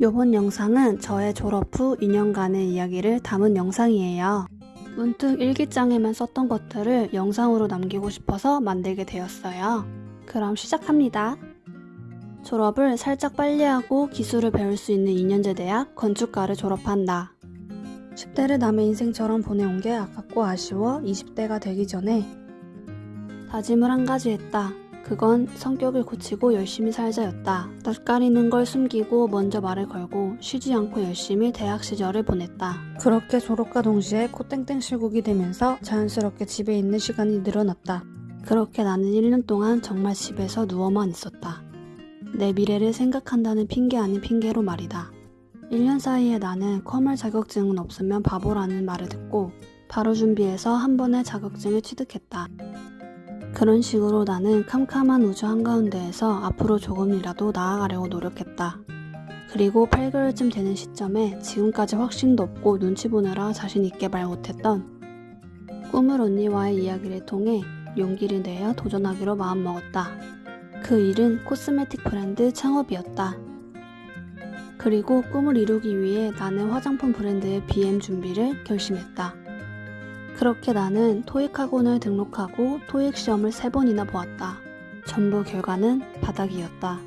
요번 영상은 저의 졸업 후 2년간의 이야기를 담은 영상이에요. 문득 일기장에만 썼던 것들을 영상으로 남기고 싶어서 만들게 되었어요. 그럼 시작합니다. 졸업을 살짝 빨리 하고 기술을 배울 수 있는 2년제 대학 건축과를 졸업한다. 10대를 남의 인생처럼 보내온 게 아깝고 아쉬워 20대가 되기 전에 다짐을 한 가지 했다. 그건 성격을 고치고 열심히 살자였다. 낯가리는 걸 숨기고 먼저 말을 걸고 쉬지 않고 열심히 대학 시절을 보냈다. 그렇게 졸업과 동시에 코땡땡 실국이 되면서 자연스럽게 집에 있는 시간이 늘어났다. 그렇게 나는 1년 동안 정말 집에서 누워만 있었다. 내 미래를 생각한다는 핑계 아닌 핑계로 말이다. 1년 사이에 나는 컴활 자격증은 없으면 바보라는 말을 듣고 바로 준비해서 한 번에 자격증을 취득했다. 그런 식으로 나는 캄캄한 우주 한가운데에서 앞으로 조금이라도 나아가려고 노력했다. 그리고 8개월쯤 되는 시점에 지금까지 확신도 없고 눈치 보느라 자신 있게 말 못했던 꿈을 언니와의 이야기를 통해 용기를 내어 도전하기로 마음먹었다. 그 일은 코스메틱 브랜드 창업이었다. 그리고 꿈을 이루기 위해 나는 화장품 브랜드의 BM 준비를 결심했다. 그렇게 나는 토익 학원을 등록하고 토익 시험을 세 번이나 보았다. 전부 결과는 바닥이었다.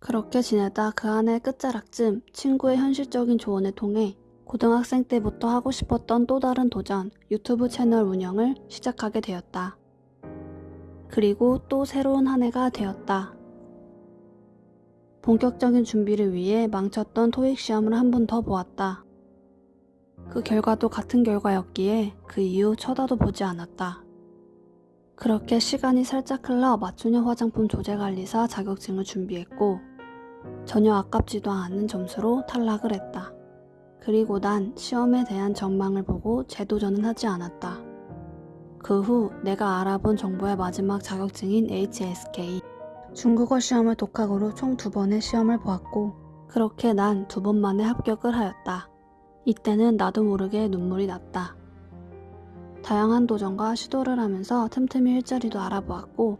그렇게 지내다 그 한해 끝자락쯤 친구의 현실적인 조언을 통해 고등학생 때부터 하고 싶었던 또 다른 도전, 유튜브 채널 운영을 시작하게 되었다. 그리고 또 새로운 한 해가 되었다. 본격적인 준비를 위해 망쳤던 토익 시험을 한 번 더 보았다. 그 결과도 같은 결과였기에 그 이후 쳐다도 보지 않았다. 그렇게 시간이 살짝 흘러 맞춤형 화장품 조제관리사 자격증을 준비했고 전혀 아깝지도 않은 점수로 탈락을 했다. 그리고 난 시험에 대한 전망을 보고 재도전은 하지 않았다. 그 후 내가 알아본 정보의 마지막 자격증인 HSK 중국어 시험을 독학으로 총 두 번의 시험을 보았고 그렇게 난 두 번 만에 합격을 하였다. 이때는 나도 모르게 눈물이 났다. 다양한 도전과 시도를 하면서 틈틈이 일자리도 알아보았고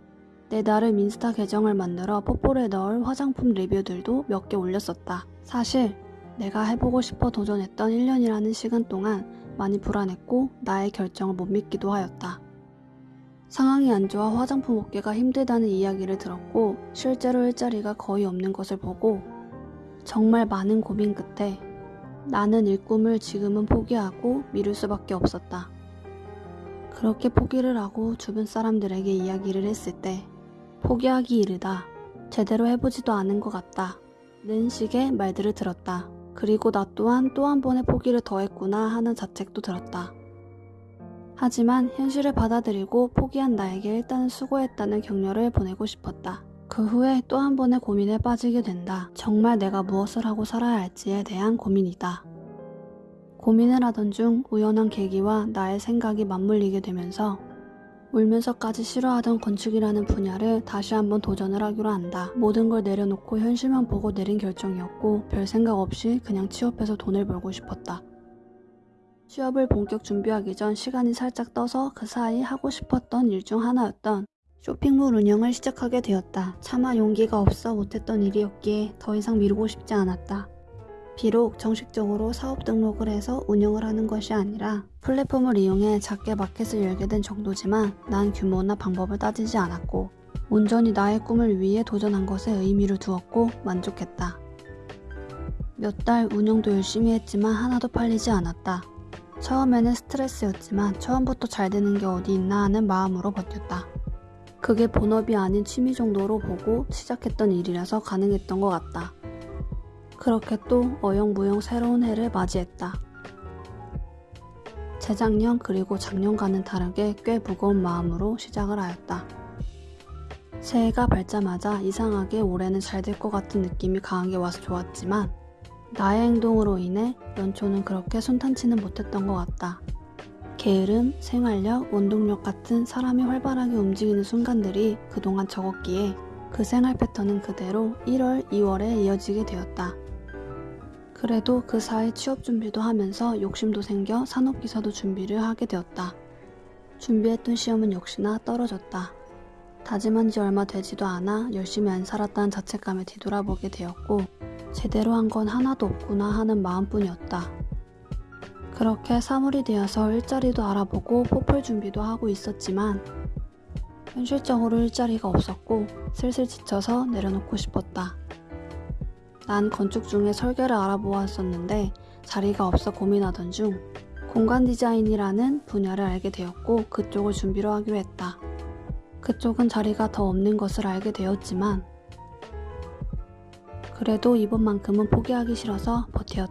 내 나름 인스타 계정을 만들어 뽀뽀를 넣을 화장품 리뷰들도 몇 개 올렸었다. 사실 내가 해보고 싶어 도전했던 1년이라는 시간 동안 많이 불안했고 나의 결정을 못 믿기도 하였다. 상황이 안 좋아 화장품 업계가 힘들다는 이야기를 들었고 실제로 일자리가 거의 없는 것을 보고 정말 많은 고민 끝에 나는 일 꿈을 지금은 포기하고 미룰 수밖에 없었다. 그렇게 포기를 하고 주변 사람들에게 이야기를 했을 때 포기하기 이르다. 제대로 해보지도 않은 것 같다. 는 식의 말들을 들었다. 그리고 나 또한 또 한 번의 포기를 더했구나 하는 자책도 들었다. 하지만 현실을 받아들이고 포기한 나에게 일단은 수고했다는 격려를 보내고 싶었다. 그 후에 또 한 번의 고민에 빠지게 된다. 정말 내가 무엇을 하고 살아야 할지에 대한 고민이다. 고민을 하던 중 우연한 계기와 나의 생각이 맞물리게 되면서 울면서까지 싫어하던 건축이라는 분야를 다시 한번 도전을 하기로 한다. 모든 걸 내려놓고 현실만 보고 내린 결정이었고 별 생각 없이 그냥 취업해서 돈을 벌고 싶었다. 취업을 본격 준비하기 전 시간이 살짝 떠서 그 사이 하고 싶었던 일 중 하나였던 쇼핑몰 운영을 시작하게 되었다. 차마 용기가 없어 못했던 일이었기에 더 이상 미루고 싶지 않았다. 비록 정식적으로 사업 등록을 해서 운영을 하는 것이 아니라 플랫폼을 이용해 작게 마켓을 열게 된 정도지만 난 규모나 방법을 따지지 않았고 온전히 나의 꿈을 위해 도전한 것에 의미를 두었고 만족했다. 몇 달 운영도 열심히 했지만 하나도 팔리지 않았다. 처음에는 스트레스였지만 처음부터 잘 되는 게 어디 있나 하는 마음으로 버텼다. 그게 본업이 아닌 취미 정도로 보고 시작했던 일이라서 가능했던 것 같다. 그렇게 또 어영부영 새로운 해를 맞이했다. 재작년 그리고 작년과는 다르게 꽤 무거운 마음으로 시작을 하였다. 새해가 밝자마자 이상하게 올해는 잘 될 것 같은 느낌이 강하게 와서 좋았지만 나의 행동으로 인해 연초는 그렇게 순탄치는 못했던 것 같다. 게으름, 생활력, 원동력 같은 사람이 활발하게 움직이는 순간들이 그동안 적었기에 그 생활 패턴은 그대로 1월, 2월에 이어지게 되었다. 그래도 그 사이 취업 준비도 하면서 욕심도 생겨 산업기사도 준비를 하게 되었다. 준비했던 시험은 역시나 떨어졌다. 다짐한 지 얼마 되지도 않아 열심히 안 살았다는 자책감에 뒤돌아보게 되었고 제대로 한 건 하나도 없구나 하는 마음뿐이었다. 그렇게 사물이 되어서 일자리도 알아보고 포플 준비도 하고 있었지만 현실적으로 일자리가 없었고 슬슬 지쳐서 내려놓고 싶었다. 난 건축 중에 설계를 알아보았었는데 자리가 없어 고민하던 중 공간 디자인이라는 분야를 알게 되었고 그쪽을 준비로 하기로 했다. 그쪽은 자리가 더 없는 것을 알게 되었지만 그래도 이번만큼은 포기하기 싫어서 버티었다.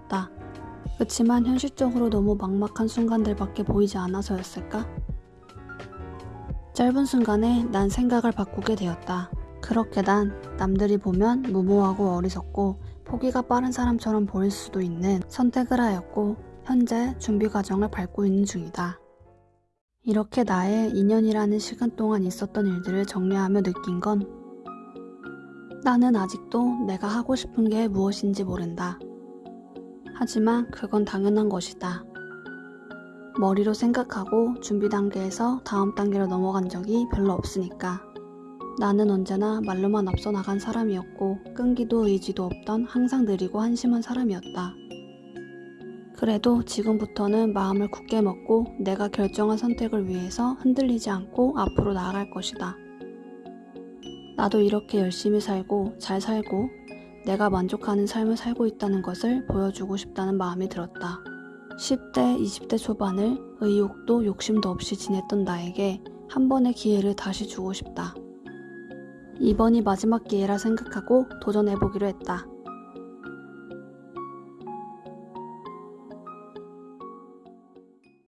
그치만 현실적으로 너무 막막한 순간들밖에 보이지 않아서였을까? 짧은 순간에 난 생각을 바꾸게 되었다. 그렇게 난 남들이 보면 무모하고 어리석고 포기가 빠른 사람처럼 보일 수도 있는 선택을 하였고 현재 준비 과정을 밟고 있는 중이다. 이렇게 나의 2년이라는 시간 동안 있었던 일들을 정리하며 느낀 건 나는 아직도 내가 하고 싶은 게 무엇인지 모른다. 하지만 그건 당연한 것이다. 머리로 생각하고 준비 단계에서 다음 단계로 넘어간 적이 별로 없으니까. 나는 언제나 말로만 앞서 나간 사람이었고 끈기도 의지도 없던 항상 느리고 한심한 사람이었다. 그래도 지금부터는 마음을 굳게 먹고 내가 결정한 선택을 위해서 흔들리지 않고 앞으로 나아갈 것이다. 나도 이렇게 열심히 살고 잘 살고 내가 만족하는 삶을 살고 있다는 것을 보여주고 싶다는 마음이 들었다. 10대, 20대 초반을 의욕도 욕심도 없이 지냈던 나에게 한 번의 기회를 다시 주고 싶다. 이번이 마지막 기회라 생각하고 도전해보기로 했다.